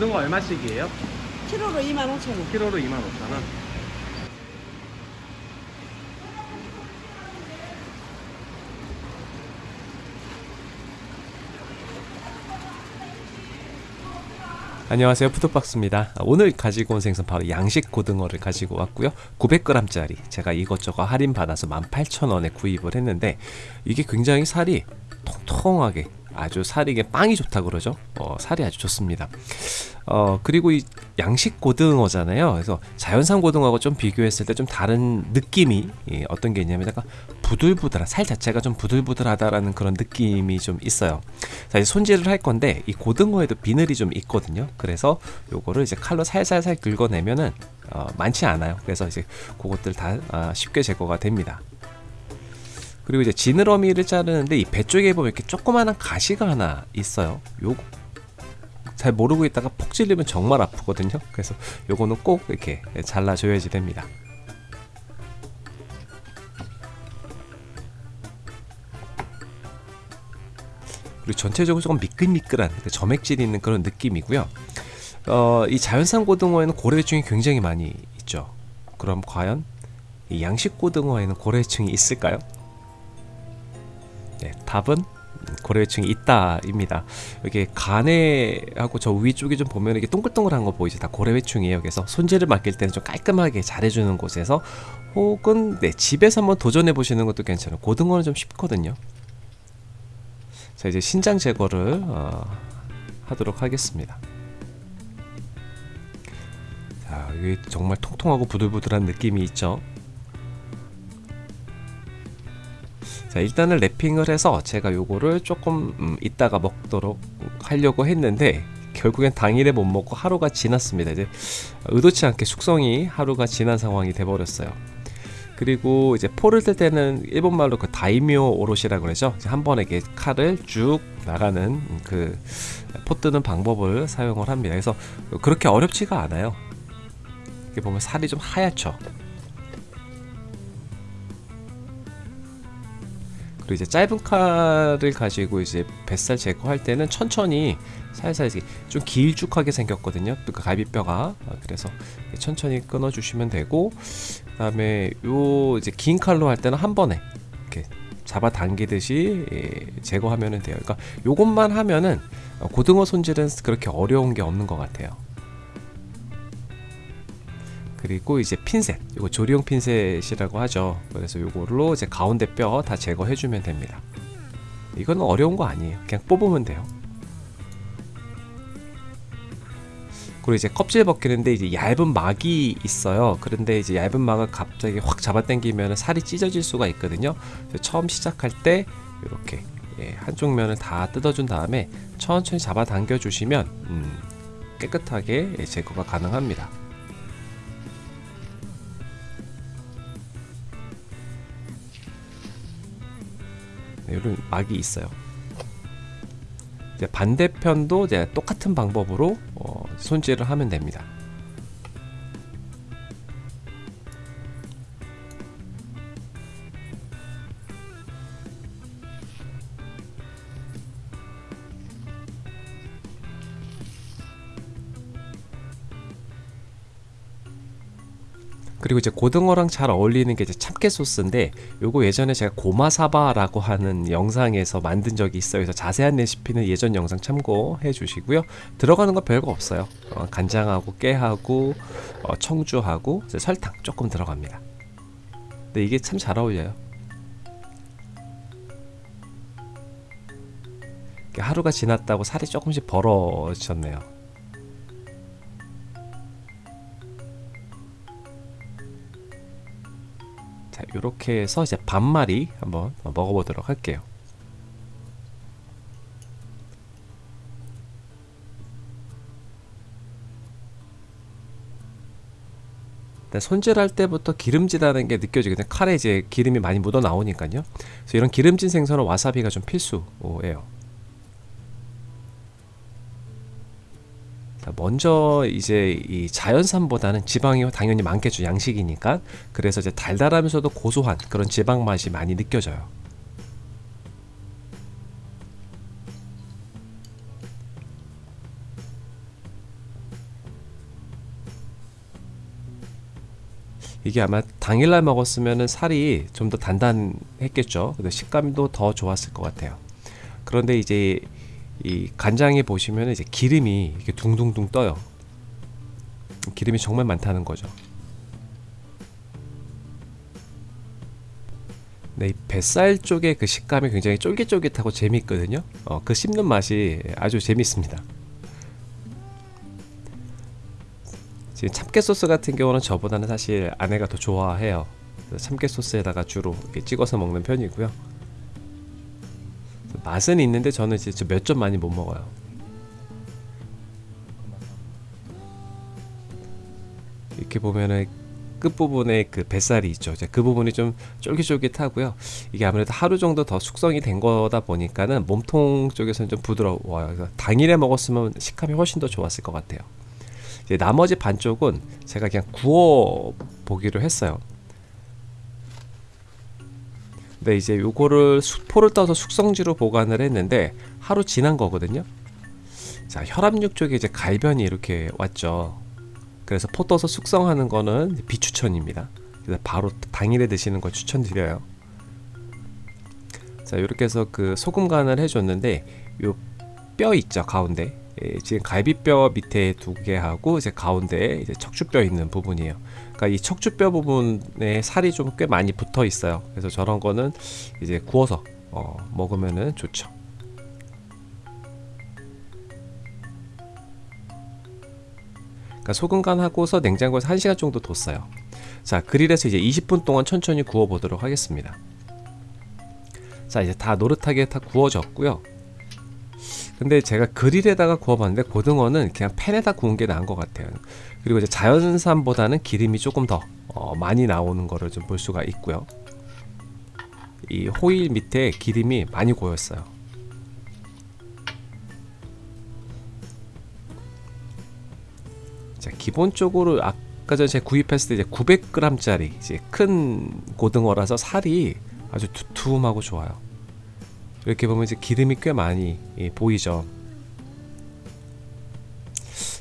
고등어 얼마씩이에요? 키로로 25,000원. 키로로 25,000원. 안녕하세요 푸드박스입니다 오늘 가지고 온 생선 바로 양식 고등어를 가지고 왔고요 900g짜리 제가 이것저것 할인 받아서 18,000원에 구입을 했는데 이게 굉장히 살이 통통하게 아주 살이 이게 빵이 좋다 그러죠? 어, 살이 아주 좋습니다. 어 그리고 이 양식 고등어잖아요. 그래서 자연산 고등어하고 좀 비교했을 때 좀 다른 느낌이 예, 어떤 게 있냐면 약간 부들부들한 살 자체가 좀 부들부들하다라는 그런 느낌이 좀 있어요. 자 이제 손질을 할 건데 이 고등어에도 비늘이 좀 있거든요. 그래서 요거를 이제 칼로 살살살 긁어내면은 어, 많지 않아요. 그래서 이제 그것들 다 아, 쉽게 제거가 됩니다 그리고 이제 지느러미를 자르는데 이 배 쪽에 보면 이렇게 조그마한 가시가 하나 있어요. 요잘 모르고 있다가 폭 찔리면 정말 아프거든요. 그래서 요거는 꼭 이렇게 잘라줘야지 됩니다. 그리고 전체적으로 조금 미끌미끌한 그 점액질이 있는 그런 느낌이고요. 어, 이 자연산 고등어에는 고래충이 굉장히 많이 있죠. 그럼 과연 이 양식 고등어에는 고래충이 있을까요? 네, 답은 고래충이 있다입니다. 이게 간에하고 저 위쪽에 좀 보면 이게 동글동글한 거 보이죠? 다 고래회충이에요. 그래서 손질을 맡길 때는 좀 깔끔하게 잘해주는 곳에서 혹은 네, 집에서 한번 도전해 보시는 것도 괜찮아요. 고등어는 좀 쉽거든요. 자 이제 신장 제거를 어, 하도록 하겠습니다. 자 이게 정말 통통하고 부들부들한 느낌이 있죠. 자 일단은 랩핑을 해서 제가 요거를 조금 음, 이따가 먹도록 하려고 했는데 결국엔 당일에 못 먹고 하루가 지났습니다. 이제 의도치 않게 숙성이 하루가 지난 상황이 돼버렸어요. 그리고 이제 포를 뜰 때는 일본말로 그 다이묘 오롯이라 그러죠. 한 번에 이렇게 칼을 쭉 나가는 그 포 뜨는 방법을 사용을 합니다. 그래서 그렇게 어렵지가 않아요. 이렇게 보면 살이 좀 하얗죠 그리고 이제 짧은 칼을 가지고 이제 뱃살 제거할 때는 천천히 살살 좀 길쭉하게 생겼거든요. 그 갈비뼈가 그래서 천천히 끊어 주시면 되고 그 다음에 요 이제 긴 칼로 할 때는 한 번에 이렇게 잡아 당기듯이 제거하면 돼요. 그러니까 요것만 하면은 고등어 손질은 그렇게 어려운 게 없는 것 같아요. 그리고 이제 핀셋 이거 조리용 핀셋이라고 하죠. 그래서 요걸로 이제 가운데 뼈 다 제거해 주면 됩니다. 이건 어려운 거 아니에요. 그냥 뽑으면 돼요. 그리고 이제 껍질 벗기는데 이제 얇은 막이 있어요. 그런데 이제 얇은 막을 갑자기 확 잡아당기면 살이 찢어질 수가 있거든요. 처음 시작할 때 이렇게 예, 한쪽 면을 다 뜯어준 다음에 천천히 잡아당겨 주시면 음, 깨끗하게 제거가 가능합니다 이런 막이 있어요. 이제 반대편도 이제 똑같은 방법으로 어, 손질을 하면 됩니다. 그리고 이제 고등어랑 잘 어울리는 게 이제 참깨 소스인데 요거 예전에 제가 고마사바라고 하는 영상에서 만든 적이 있어요. 그래서 자세한 레시피는 예전 영상 참고해 주시고요. 들어가는 거 별거 없어요. 어, 간장하고 깨하고 어, 청주하고 설탕 조금 들어갑니다. 근데 이게 참 잘 어울려요. 하루가 지났다고 살이 조금씩 벌어졌네요. 이렇게 해서 이제 반마리 한번 먹어보도록 할게요. 손질할 때부터 기름지다는 게 느껴지거든요. 칼에 이제 기름이 많이 묻어 나오니까요. 그래서 이런 기름진 생선은 와사비가 좀 필수예요. 먼저 이제 이 자연산보다는 지방이 당연히 많겠죠 양식이니까. 그래서 이제 달달하면서도 고소한 그런 지방 맛이 많이 느껴져요. 이게 아마 당일날 먹었으면 살이 좀 더 단단했겠죠? 근데 식감도 더 좋았을 것 같아요. 그런데 이제 이 간장에 보시면 이제 기름이 이렇게 둥둥둥 떠요. 기름이 정말 많다는 거죠. 네, 이 뱃살 쪽의 그 식감이 굉장히 쫄깃쫄깃하고 재미있거든요. 어, 그 씹는 맛이 아주 재밌습니다. 지금 참깨 소스 같은 경우는 저보다는 사실 아내가 더 좋아해요. 참깨 소스에다가 주로 이렇게 찍어서 먹는 편이고요. 맛은 있는데 저는 이제 몇점 많이 못 먹어요. 이렇게 보면은 끝 부분에 그 뱃살이 있죠. 그 부분이 좀 쫄깃쫄깃하고요. 이게 아무래도 하루 정도 더 숙성이 된 거다 보니까는 몸통 쪽에서는 좀 부드러워요. 그래서 당일에 먹었으면 식감이 훨씬 더 좋았을 것 같아요. 나머지 반쪽은 제가 그냥 구워 보기로 했어요. 근데 이제 요거를 수포를 떠서 숙성지로 보관을 했는데 하루 지난 거거든요. 자, 혈압육 쪽에 이제 갈변이 이렇게 왔죠. 그래서 포 떠서 숙성하는 거는 비추천입니다. 그래서 바로 당일에 드시는 걸 추천드려요. 자, 이렇게 해서 그 소금 간을 해줬는데 요 뼈 있죠 가운데 예, 지금 갈비뼈 밑에 두 개 하고 이제 가운데 이제 척추뼈 있는 부분이에요. 그러니까 이 척추뼈 부분에 살이 좀 꽤 많이 붙어 있어요. 그래서 저런 거는 이제 구워서 어, 먹으면은 좋죠. 그러니까 소금 간 하고서 냉장고에서 1시간 정도 뒀어요. 자, 그릴에서 이제 20분 동안 천천히 구워 보도록 하겠습니다. 자, 이제 다 노릇하게 다 구워졌고요. 근데 제가 그릴에다가 구워봤는데 고등어는 그냥 팬에다 구운 게 나은 것 같아요. 그리고 이제 자연산보다는 기름이 조금 더 어, 많이 나오는 거를 좀 볼 수가 있고요. 이 호일 밑에 기름이 많이 고였어요. 자, 기본적으로 아까 전에 제가 구입했을 때 이제 900g짜리 이제 큰 고등어라서 살이 아주 두툼하고 좋아요. 이렇게 보면 이제 기름이 꽤 많이 예, 보이죠.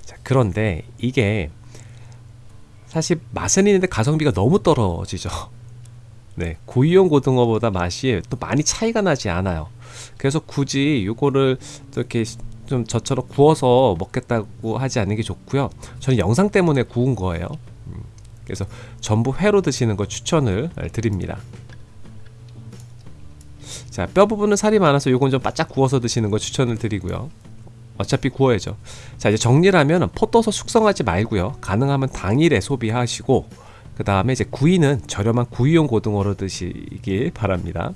자, 그런데 이게 사실 맛은 있는데 가성비가 너무 떨어지죠. 네, 구이용 고등어보다 맛이 또 많이 차이가 나지 않아요. 그래서 굳이 이거를 이렇게 좀 저처럼 구워서 먹겠다고 하지 않는 게 좋고요. 저는 영상 때문에 구운 거예요. 음, 그래서 전부 회로 드시는 거 추천을 드립니다. 자, 뼈 부분은 살이 많아서 요건 좀 바짝 구워서 드시는 거 추천을 드리고요. 어차피 구워야죠. 자, 이제 정리를 하면 포 떠서 숙성하지 말고요. 가능하면 당일에 소비하시고 그 다음에 이제 구이는 저렴한 구이용 고등어로 드시길 바랍니다.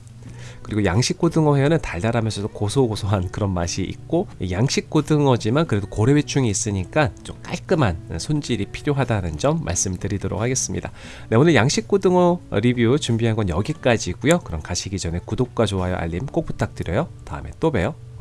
그리고 양식 고등어 회는 달달하면서도 고소고소한 그런 맛이 있고 양식 고등어지만 그래도 고래위충이 있으니까 좀 깔끔한 손질이 필요하다는 점 말씀드리도록 하겠습니다. 네, 오늘 양식 고등어 리뷰 준비한 건 여기까지고요. 그럼 가시기 전에 구독과 좋아요 알림 꼭 부탁드려요. 다음에 또 봬요.